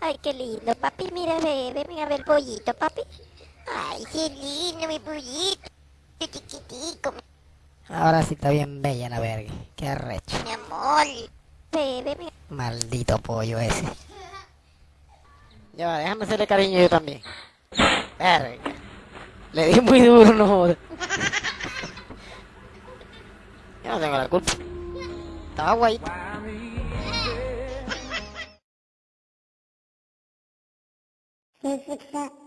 Ay, qué lindo, papi. Mira, bebé, mira a ver el pollito, papi. Ay, qué lindo mi pollito. Chiquitico, Ahora sí está bien bella la verga. Qué arrecho. mi amor. Bebé, mira. Maldito pollo ese. Ya va, déjame hacerle cariño yo también. Verga. Le di muy duro, no jodas. Yo no tengo la culpa. Estaba guay. 这是四